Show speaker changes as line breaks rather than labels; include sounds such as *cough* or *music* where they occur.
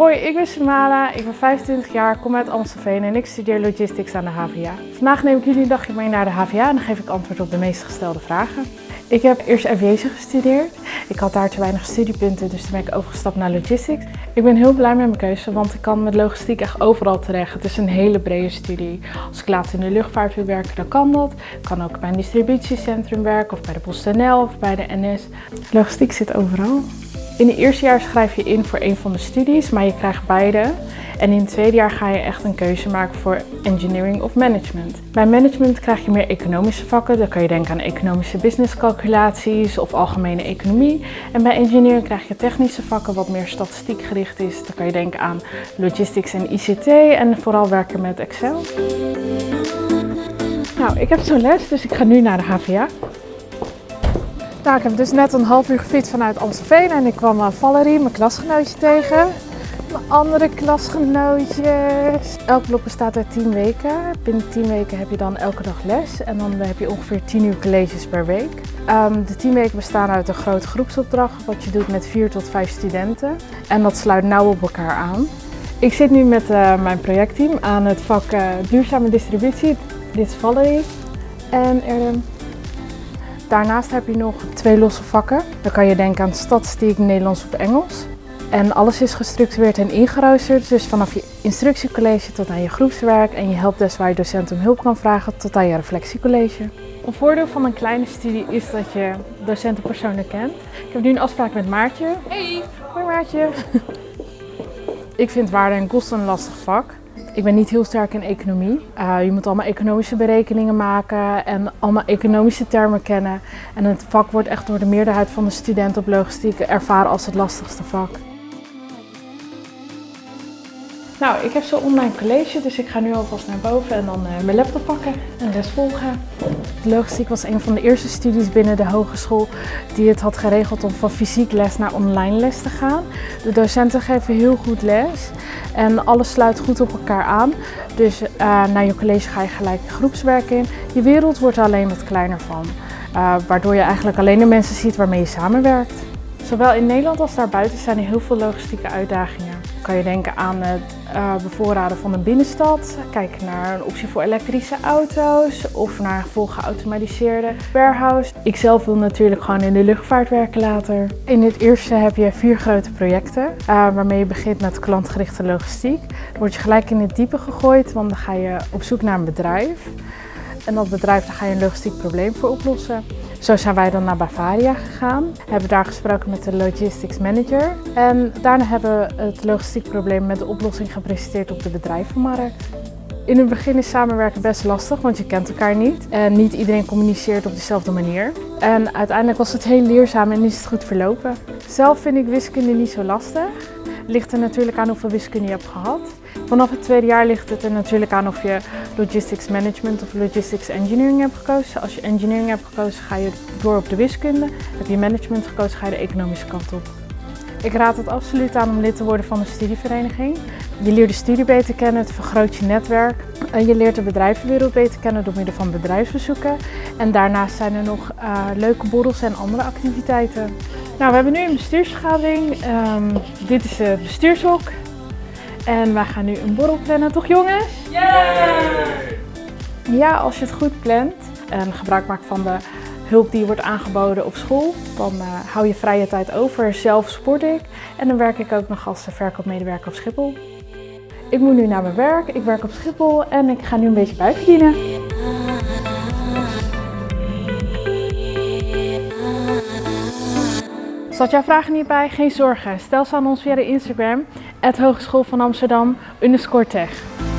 Hoi, ik ben Samala, ik ben 25 jaar, kom uit Amstelveen en ik studeer Logistics aan de HVA. Vandaag neem ik jullie een dagje mee naar de HVA en dan geef ik antwoord op de meest gestelde vragen. Ik heb eerst aviation gestudeerd. Ik had daar te weinig studiepunten, dus toen ben ik overgestapt naar logistics. Ik ben heel blij met mijn keuze, want ik kan met logistiek echt overal terecht. Het is een hele brede studie. Als ik later in de luchtvaart wil werken, dan kan dat. Ik kan ook bij een distributiecentrum werken, of bij de PostNL of bij de NS. Logistiek zit overal. In het eerste jaar schrijf je in voor een van de studies, maar je krijgt beide. En in het tweede jaar ga je echt een keuze maken voor engineering of management. Bij management krijg je meer economische vakken. Dan kan je denken aan economische businesscalculaties of algemene economie. En bij engineering krijg je technische vakken wat meer statistiek gericht is. Dan kan je denken aan logistics en ICT en vooral werken met Excel. Nou, ik heb zo'n les, dus ik ga nu naar de HVA. Nou, ik heb dus net een half uur gefietst vanuit Amstelveen en ik kwam uh, Valerie, mijn klasgenootje, tegen. Mijn andere klasgenootjes. Elk blok bestaat uit 10 weken. Binnen 10 weken heb je dan elke dag les en dan heb je ongeveer 10 uur colleges per week. Um, de 10 weken bestaan uit een grote groepsopdracht wat je doet met 4 tot 5 studenten. En dat sluit nauw op elkaar aan. Ik zit nu met uh, mijn projectteam aan het vak uh, duurzame distributie. Dit is Valerie en Erdem. Daarnaast heb je nog twee losse vakken. Dan kan je denken aan statistiek, Nederlands of Engels. En alles is gestructureerd en ingeroosterd, dus vanaf je instructiecollege tot aan je groepswerk en je helpdesk waar je docent om hulp kan vragen tot aan je reflectiecollege. Een voordeel van een kleine studie is dat je docenten persoonlijk kent. Ik heb nu een afspraak met Maartje.
Hey!
Hoi Maartje! *laughs* Ik vind waarde en kosten een lastig vak. Ik ben niet heel sterk in economie. Uh, je moet allemaal economische berekeningen maken en allemaal economische termen kennen. En het vak wordt echt door de meerderheid van de studenten op logistiek ervaren als het lastigste vak. Nou, ik heb zo'n online college, dus ik ga nu alvast naar boven en dan uh, mijn laptop pakken en les volgen. Logistiek was een van de eerste studies binnen de hogeschool die het had geregeld om van fysiek les naar online les te gaan. De docenten geven heel goed les en alles sluit goed op elkaar aan. Dus uh, naar je college ga je gelijk groepswerk in. Je wereld wordt er alleen wat kleiner van, uh, waardoor je eigenlijk alleen de mensen ziet waarmee je samenwerkt. Zowel in Nederland als daarbuiten zijn er heel veel logistieke uitdagingen. Kan je denken aan het uh, bevoorraden van een binnenstad, kijken naar een optie voor elektrische auto's of naar een vol geautomatiseerde warehouse. Ik zelf wil natuurlijk gewoon in de luchtvaart werken later. In het eerste heb je vier grote projecten uh, waarmee je begint met klantgerichte logistiek. Dan word je gelijk in het diepe gegooid, want dan ga je op zoek naar een bedrijf. En dat bedrijf, daar ga je een logistiek probleem voor oplossen. Zo zijn wij dan naar Bavaria gegaan, hebben daar gesproken met de logistics manager en daarna hebben we het logistiek probleem met de oplossing gepresenteerd op de bedrijvenmarkt. In het begin is samenwerken best lastig, want je kent elkaar niet en niet iedereen communiceert op dezelfde manier. En uiteindelijk was het heel leerzaam en is het goed verlopen. Zelf vind ik wiskunde niet zo lastig. Ligt er natuurlijk aan hoeveel wiskunde je hebt gehad. Vanaf het tweede jaar ligt het er natuurlijk aan of je logistics management of logistics engineering hebt gekozen. Als je engineering hebt gekozen ga je door op de wiskunde. Heb je management gekozen ga je de economische kant op. Ik raad het absoluut aan om lid te worden van een studievereniging. Je leert de studie beter kennen, het vergroot je netwerk. Je leert de bedrijvenwereld beter kennen door middel van bedrijfsbezoeken. En daarnaast zijn er nog uh, leuke borrels en andere activiteiten. Nou, we hebben nu een bestuursvergadering. Um, dit is het bestuurshok. En wij gaan nu een borrel plannen, toch jongens?
Yeah!
Ja, als je het goed plant en gebruik maakt van de hulp die wordt aangeboden op school, dan uh, hou je vrije tijd over. Zelf sport ik en dan werk ik ook nog als verkoopmedewerker op Schiphol. Ik moet nu naar mijn werk, ik werk op Schiphol en ik ga nu een beetje bijverdienen. Zat jouw vragen niet bij? Geen zorgen. Stel ze aan ons via de Instagram, het Hogeschool van Amsterdam, tech.